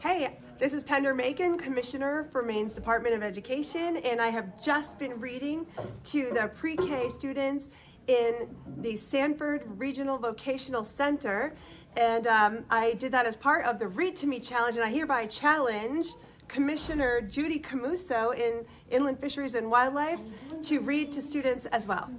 Hey, this is Pender Makin, Commissioner for Maine's Department of Education, and I have just been reading to the pre-K students in the Sanford Regional Vocational Center. And um, I did that as part of the Read to Me Challenge, and I hereby challenge Commissioner Judy Camuso in Inland Fisheries and Wildlife to read to students as well.